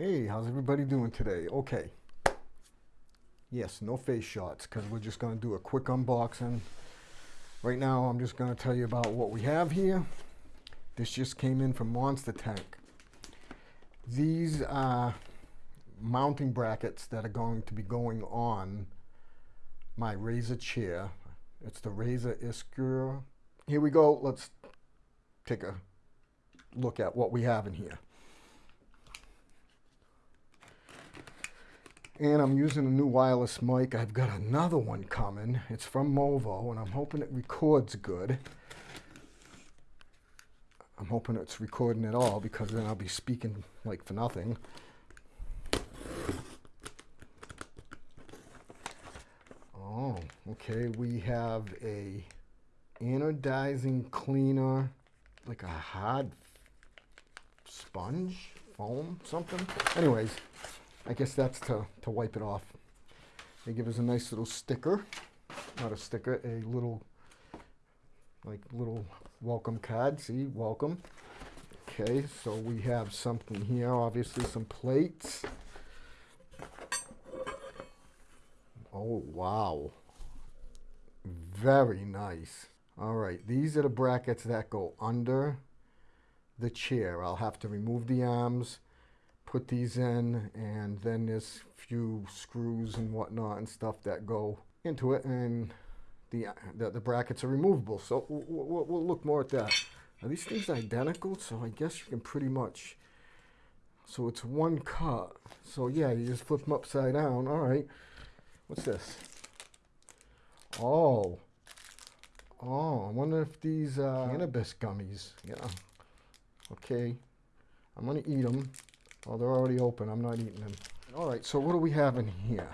Hey, how's everybody doing today? Okay. Yes, no face shots because we're just going to do a quick unboxing. Right now, I'm just going to tell you about what we have here. This just came in from Monster Tank. These are mounting brackets that are going to be going on my Razer chair. It's the Razer Iskura. Here we go. Let's take a look at what we have in here. And I'm using a new wireless mic. I've got another one coming. It's from Movo, and I'm hoping it records good. I'm hoping it's recording at all because then I'll be speaking like for nothing. Oh, okay. We have a anodizing cleaner, like a hard sponge, foam, something. Anyways, I guess that's to, to wipe it off. They give us a nice little sticker, not a sticker, a little, like little welcome card. See, welcome. Okay, so we have something here, obviously some plates. Oh, wow. Very nice. All right, these are the brackets that go under the chair. I'll have to remove the arms put these in and then there's a few screws and whatnot and stuff that go into it and the, the, the brackets are removable. So we'll, we'll, look more at that. Are these things identical? So I guess you can pretty much, so it's one cut. So yeah, you just flip them upside down. All right. What's this? Oh. Oh, I wonder if these uh, cannabis gummies. Yeah. Okay. I'm going to eat them. Oh, they're already open. I'm not eating them. All right, so what do we have in here?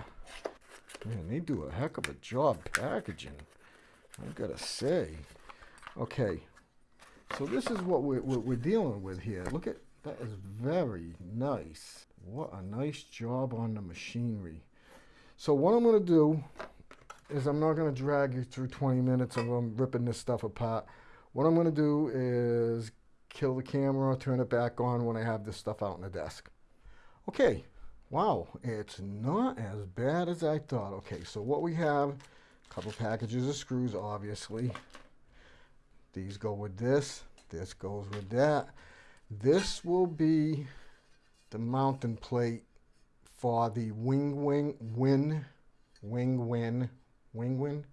Man, they do a heck of a job packaging. I gotta say. Okay, so this is what we're, what we're dealing with here. Look at, that is very nice. What a nice job on the machinery. So what I'm gonna do is I'm not gonna drag you through 20 minutes of them ripping this stuff apart. What I'm gonna do is kill the camera, turn it back on when I have this stuff out on the desk. Okay, wow, it's not as bad as I thought. Okay, so what we have, a couple packages of screws, obviously. These go with this, this goes with that. This will be the mounting plate for the wing wing win wing win wing win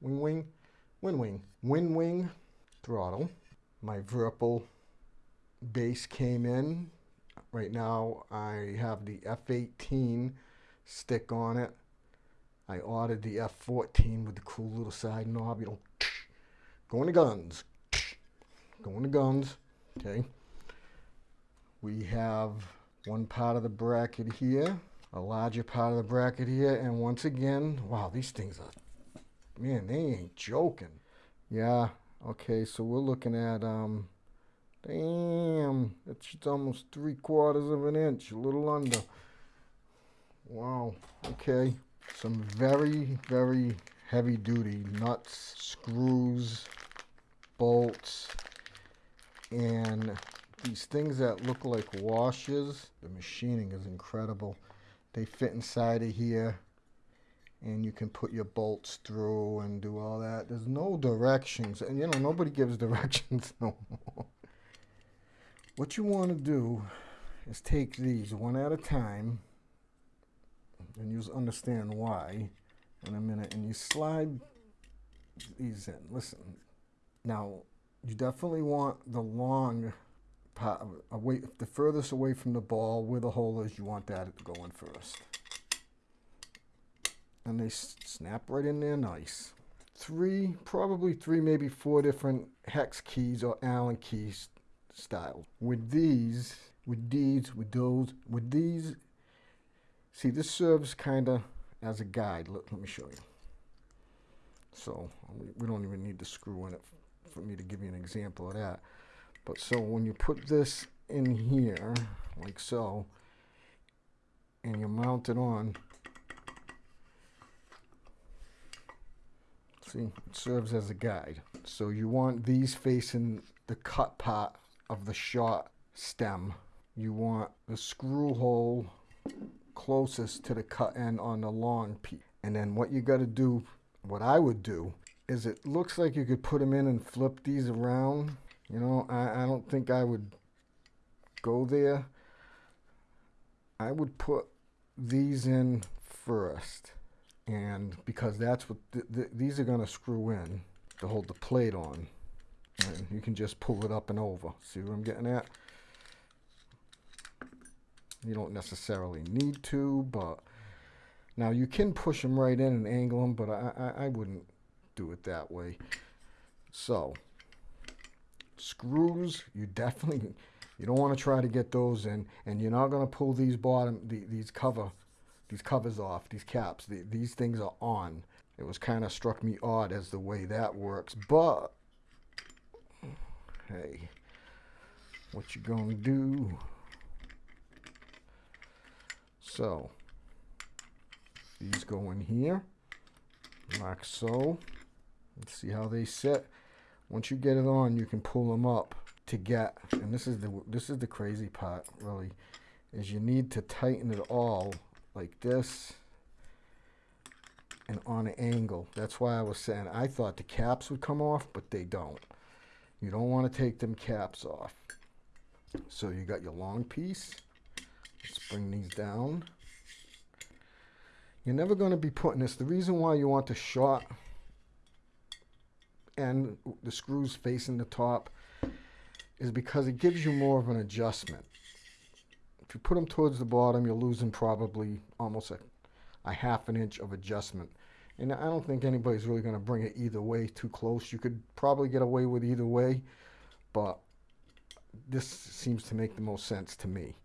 wing wing wing wing wing wing throttle my Virpil base came in. Right now I have the F18 stick on it. I ordered the F14 with the cool little side knob. You know, going to guns. Going to guns. Okay. We have one part of the bracket here, a larger part of the bracket here, and once again, wow, these things are, man, they ain't joking. Yeah, okay, so we're looking at um, Damn, it's almost three quarters of an inch, a little under. Wow, okay. Some very, very heavy duty nuts, screws, bolts, and these things that look like washers. The machining is incredible. They fit inside of here and you can put your bolts through and do all that. There's no directions, and you know, nobody gives directions no more. What you want to do is take these one at a time, and you'll understand why in a minute, and you slide these in. Listen, now you definitely want the long part, away, the furthest away from the ball where the hole is, you want that going first. And they snap right in there nice. Three, probably three, maybe four different hex keys or Allen keys style. With these, with these, with those, with these, see this serves kind of as a guide. Let, let me show you. So we don't even need to screw in it for me to give you an example of that. But so when you put this in here, like so, and you mount it on, see, it serves as a guide. So you want these facing the cut part of the shot stem you want the screw hole closest to the cut end on the long piece. And then what you got to do, what I would do, is it looks like you could put them in and flip these around. You know, I, I don't think I would go there. I would put these in first. And because that's what, th th these are going to screw in to hold the plate on. And you can just pull it up and over. See what I'm getting at? You don't necessarily need to, but now you can push them right in and angle them, but I, I, I wouldn't do it that way. So, screws, you definitely, you don't want to try to get those in, and you're not going to pull these bottom, the, these cover, these covers off, these caps. The, these things are on. It was kind of struck me odd as the way that works, but hey, what you gonna do? So, these go in here, like so. Let's see how they sit. Once you get it on, you can pull them up to get, and this is the this is the crazy part, really, is you need to tighten it all like this and on an angle. That's why I was saying I thought the caps would come off, but they don't. You don't want to take them caps off. So you got your long piece. Let's bring these down. You're never going to be putting this. The reason why you want the short and the screws facing the top is because it gives you more of an adjustment. If you put them towards the bottom, you're losing probably almost a, a half an inch of adjustment. And I don't think anybody's really going to bring it either way too close. You could probably get away with either way, but this seems to make the most sense to me.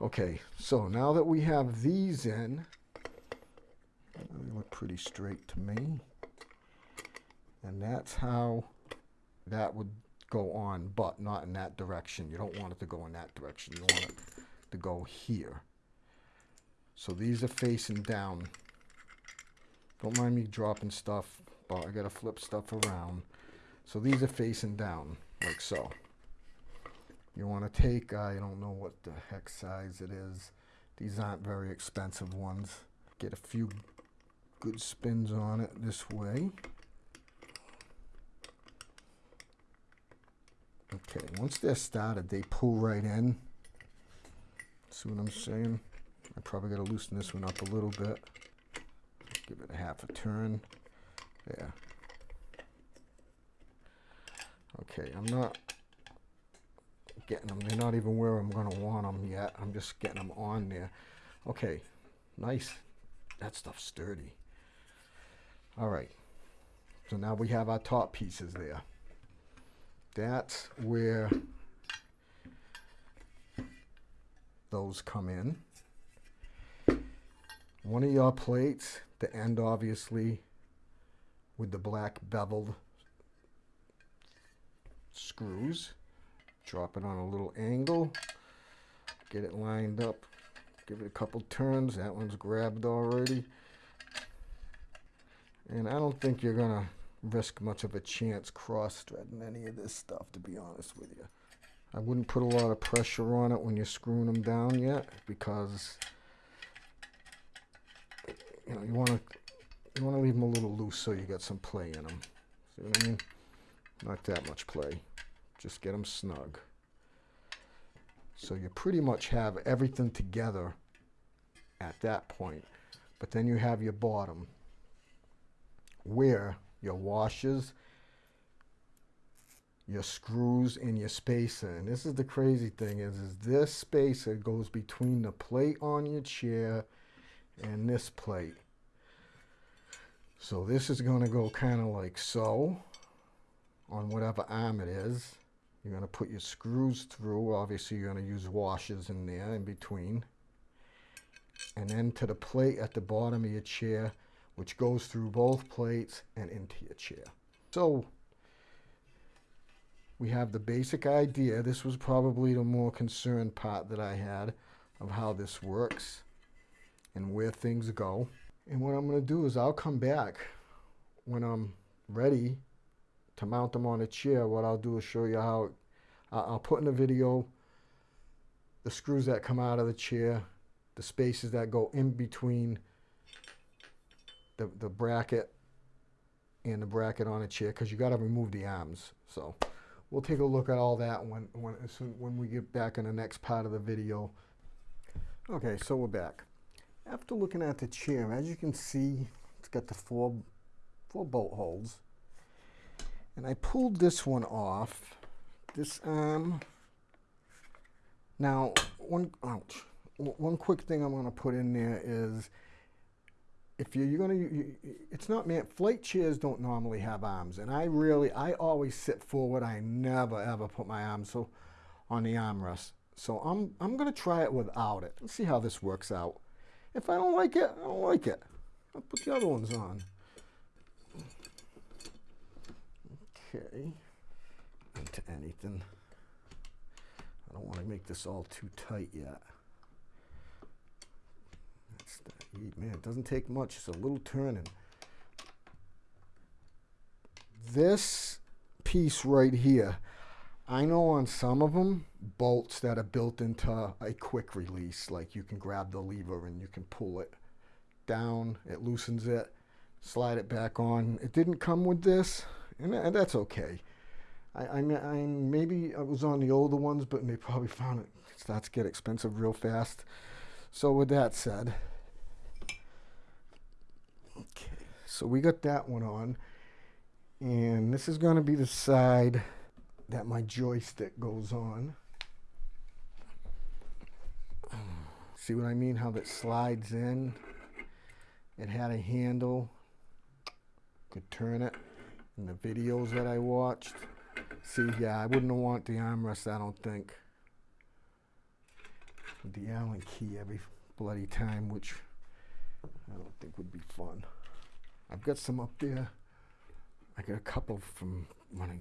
Okay, so now that we have these in, they look pretty straight to me. And that's how that would go on, but not in that direction. You don't want it to go in that direction. You want it to go here. So these are facing down. Don't mind me dropping stuff, but I gotta flip stuff around. So these are facing down, like so. You want to take, uh, I don't know what the heck size it is. These aren't very expensive ones. Get a few good spins on it this way. Okay, once they're started, they pull right in. See what I'm saying? I probably got to loosen this one up a little bit. Give it a half a turn. Yeah. Okay, I'm not getting them. They're not even where I'm going to want them yet. I'm just getting them on there. Okay, nice. That stuff's sturdy. All right. So now we have our top pieces there. That's where those come in. One of your plates, the end obviously with the black beveled screws. Drop it on a little angle. Get it lined up. Give it a couple turns. That one's grabbed already. And I don't think you're to risk much of a chance cross-threading any of this stuff, to be honest with you. I wouldn't put a lot of pressure on it when you're screwing them down yet because you know you want to you want to leave them a little loose so you got some play in them. See what I mean? Not that much play. Just get them snug. So you pretty much have everything together at that point. But then you have your bottom where your washers, your screws, and your spacer. And this is the crazy thing is, is this spacer goes between the plate on your chair and this plate. So this is going to go kind of like so on whatever arm it is. You're going to put your screws through. Obviously, you're going to use washers in there in between. And then to the plate at the bottom of your chair, which goes through both plates and into your chair. So we have the basic idea. This was probably the more concerned part that I had of how this works and where things go. And what I'm going to do is I'll come back when I'm ready to mount them on a chair. What I'll do is show you how I'll put in a video the screws that come out of the chair, the spaces that go in between the, the bracket and the bracket on a chair because you got to remove the arms. So we'll take a look at all that when when when we get back in the next part of the video. Okay, so we're back. After looking at the chair, as you can see, it's got the four four bolt holes. And I pulled this one off. This arm. Now, one ouch. One quick thing I'm going to put in there is if you're, you're gonna, you, it's not meant, Flight chairs don't normally have arms, and I really, I always sit forward. I never ever put my arms so on the armrest. So I'm, I'm gonna try it without it. Let's see how this works out. If I don't like it, I don't like it. I'll put the other ones on. Okay. Into anything. I don't want to make this all too tight yet. Man, it doesn't take much. It's a little turning. This piece right here, I know on some of them, bolts that are built into a quick release, like you can grab the lever and you can pull it down, it loosens it, slide it back on. It didn't come with this, and uh, that's okay. I, I, I maybe I was on the older ones, but they probably found it starts to get expensive real fast. So with that said, Okay, so we got that one on. And this is going to be the side that my joystick goes on. See what I mean? How that slides in. It had a handle. Could turn it. In the videos that I watched. See, yeah, I wouldn't want the armrest, I don't think. With the Allen key every bloody time, which I don't think would be fun. I've got some up there. I got a couple from when I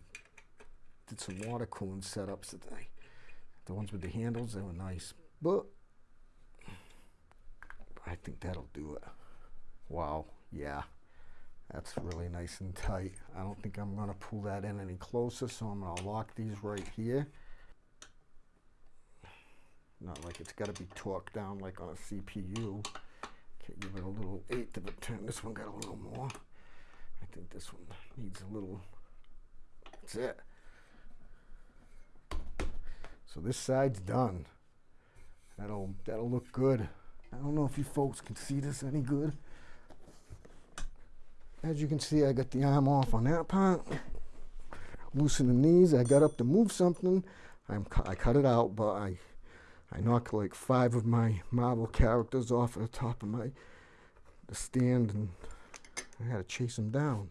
did some water cooling setups today. The ones with the handles, they were nice. But I think that'll do it. Wow, yeah. That's really nice and tight. I don't think I'm going to pull that in any closer, so I'm going to lock these right here. Not like it's got to be torqued down like on a CPU. Okay, give it a little eighth of a turn. This one got a little more. I think this one needs a little. That's it. So this side's done. That'll that'll look good. I don't know if you folks can see this any good. As you can see, I got the arm off on that part. Loosening these. I got up to move something. I'm, I cut it out, but I I knocked like five of my Marvel characters off the top of my the stand and I had to chase them down.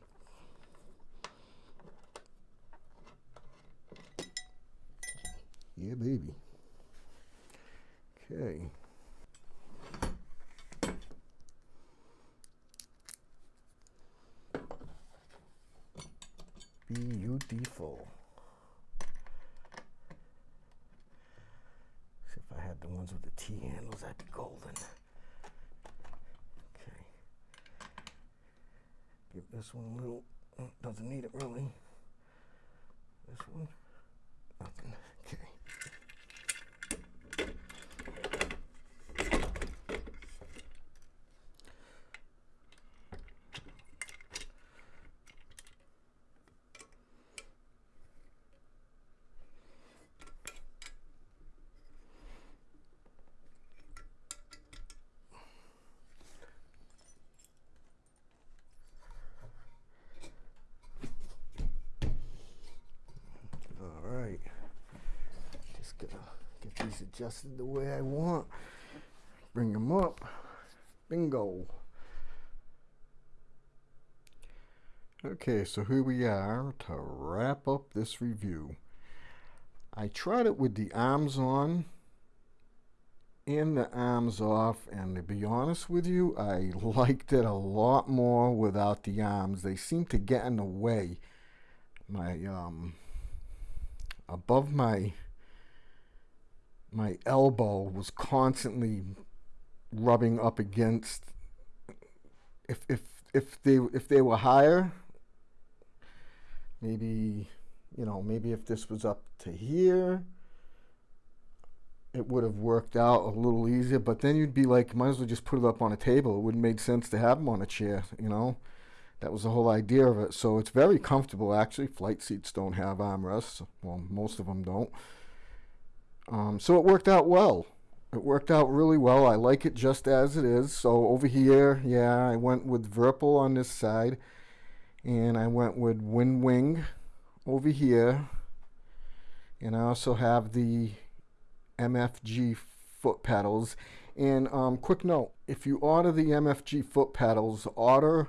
Yeah, baby. Okay. Beautiful. See if I had the ones with the T handles, that'd be golden. Okay. Give this one a little, oh, doesn't need it really. This one, nothing. Okay. Adjusted the way I want. Bring them up. Bingo. Okay, so here we are to wrap up this review. I tried it with the arms on and the arms off, and to be honest with you, I liked it a lot more without the arms. They seem to get in the way. My, um, above my my elbow was constantly rubbing up against if if if they if they were higher maybe you know maybe if this was up to here it would have worked out a little easier. But then you'd be like, might as well just put it up on a table. It wouldn't make sense to have them on a chair, you know. That was the whole idea of it. So it's very comfortable, actually. Flight seats don't have armrests. Well, most of them don't. Um, so it worked out well. It worked out really well. I like it just as it is. So over here, yeah, I went with Virpil on this side. And I went with Winwing over here. And I also have the MFG foot pedals. And um, quick note, if you order the MFG foot pedals, order,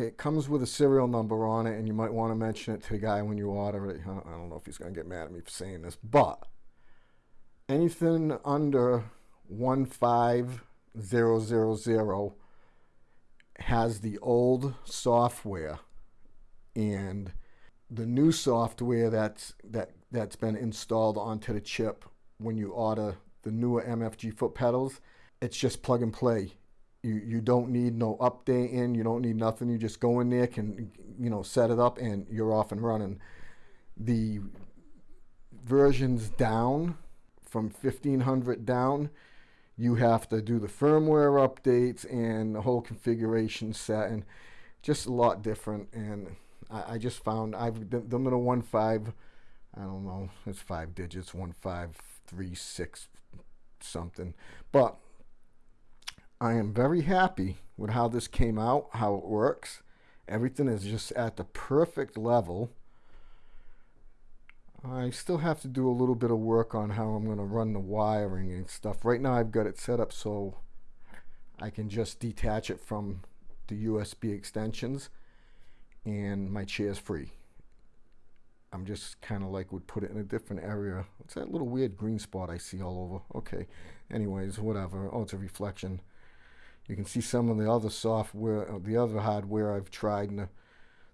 it comes with a serial number on it and you might want to mention it to the guy when you order it. I don't know if he's going to get mad at me for saying this, but anything under 15000 has the old software and the new software that's that that's been installed onto the chip when you order the newer MFG foot pedals it's just plug and play you you don't need no updating you don't need nothing you just go in there can you know set it up and you're off and running the versions down from 1500 down, you have to do the firmware updates and the whole configuration set and just a lot different. And I, I just found I've the one five, I don't know, it's five digits, one five three six something. But I am very happy with how this came out, how it works. Everything is just at the perfect level. I still have to do a little bit of work on how I'm going to run the wiring and stuff. Right now I've got it set up so I can just detach it from the USB extensions and my chair's free. I'm just kind of like would put it in a different area. What's that little weird green spot I see all over? Okay, anyways, whatever. Oh, it's a reflection. You can see some of the other software, uh, the other hardware I've tried in the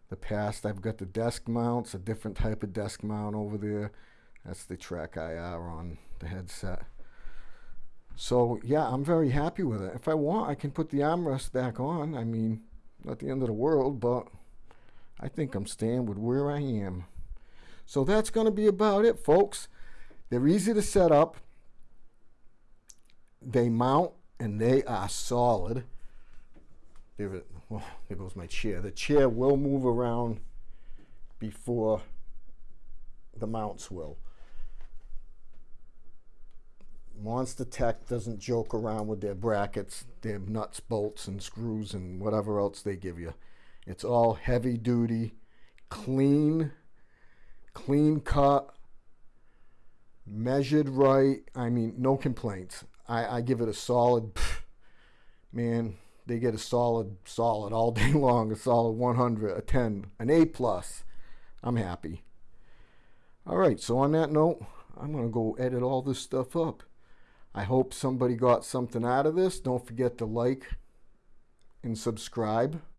the past. I've got the desk mounts, a different type of desk mount over there. That's the Track IR on the headset. So yeah, I'm very happy with it. If I want, I can put the armrest back on. I mean, not the end of the world, but I think I'm staying with where I am. So that's going to be about it, folks. They're easy to set up. They mount and they are solid. There, well, there goes my chair. The chair will move around before the mounts will. Monster Tech doesn't joke around with their brackets, their nuts, bolts, and screws, and whatever else they give you. It's all heavy duty, clean, clean cut, measured right. I mean, no complaints. I, I give it a solid, man, they get a solid, solid all day long, a solid 100, a 10, an A plus. I'm happy. All right, so on that note, I'm going to go edit all this stuff up. I hope somebody got something out of this. Don't forget to like and subscribe.